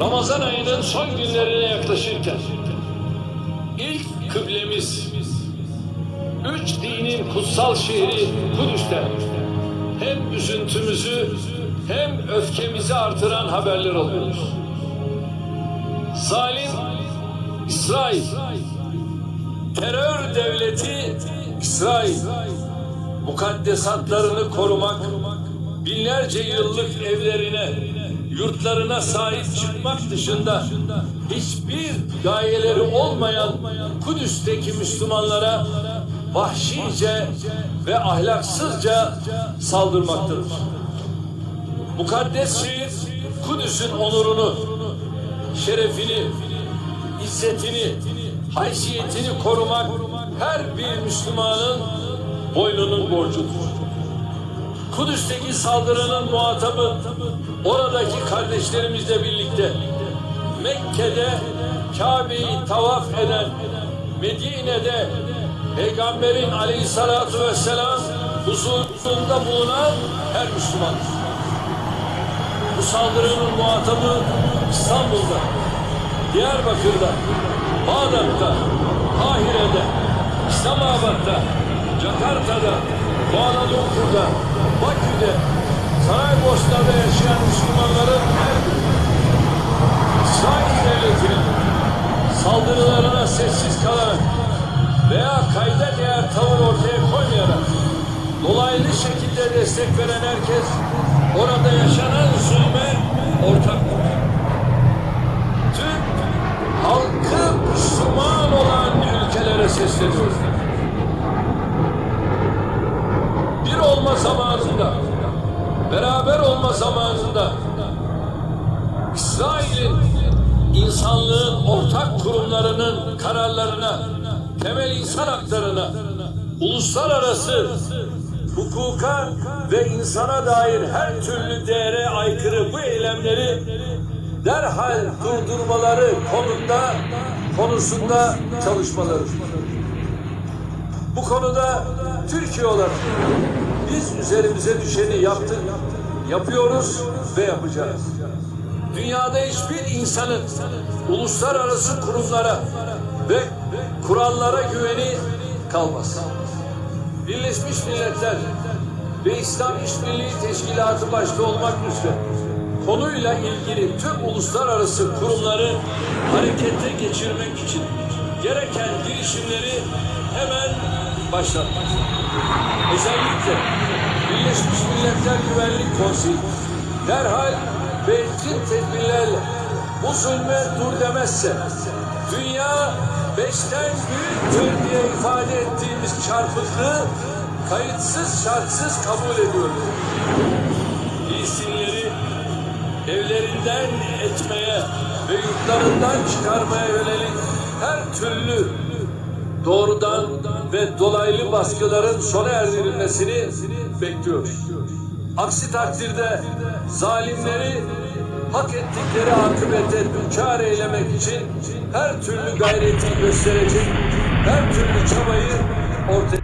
Ramazan ayının son günlerine yaklaşırken ilk kıblemiz üç dinin kutsal şehri Kudüs'ten hem üzüntümüzü hem öfkemizi artıran haberler alıyoruz. Zalim İsrail, terör devleti İsrail, mukaddesatlarını korumak, binlerce yıllık evlerine, yurtlarına sahip çıkmak dışında hiçbir gayeleri olmayan Kudüs'teki Müslümanlara vahşice ve ahlaksızca saldırmaktadır. Mukaddes şehir Kudüs'ün onurunu, şerefini, izzetini, haysiyetini korumak her bir Müslümanın boynunun borcudur. Kudüs'teki saldırının muhatabı oradaki kardeşlerimizle birlikte Mekke'de Kabe'yi tavaf eden, Medine'de Peygamberin aleyhissalatu vesselam huzurunda bulunan her Müslümandır. Bu saldırının muhatabı İstanbul'da, Diyarbakır'da, Bağdat'ta, Kahire'de, İslamabad'da, Jakarta'da, Kuala Lumpur'da, Bakü'de, Saraybosna'da yaşayan Müslümanların her biri İsrail devletinin saldırılarına sessiz kalarak veya kayda değer tavır ortaya koymayarak dolaylı şekilde destek veren herkes orada yaşanan zulme ortaktır. Türk halkı Müslüman olan ülkelere sesleniyor. Bir olma zamanında, beraber olma zamanında İsrail'in insanlığın ortak kurumlarının kararlarına, temel insan haklarına, uluslararası hukuka ve insana dair her türlü değere aykırı bu eylemleri derhal durdurmaları konunda konusunda çalışmaları. Bu konuda Türkiye olarak biz üzerimize düşeni yaptık, yapıyoruz ve yapacağız. Dünyada hiçbir insanın uluslararası kurumlara ve kurallara güveni kalmaz. Birleşmiş Milletler ve İslam İşbirliği Teşkilatı başta olmak üzere konuyla ilgili tüm uluslararası kurumları harekete geçirmek için gereken girişimleri hemen başlatmak. Özellikle Birleşmiş Milletler Güvenlik Konseyi derhal etkin tedbirlerle bu zulme dur demezse dünya beşten büyüktür diye ifade ettiğimiz çarpıklığı kayıtsız şartsız kabul ediyor. Filistinleri evlerinden etmeye ve yurtlarından çıkarmaya yönelik her türlü doğrudan ve dolaylı baskıların sona erdirilmesini bekliyoruz. Aksi takdirde zalimleri hak ettikleri akıbete düçar eylemek için her türlü gayreti gösterecek, her türlü çabayı ortaya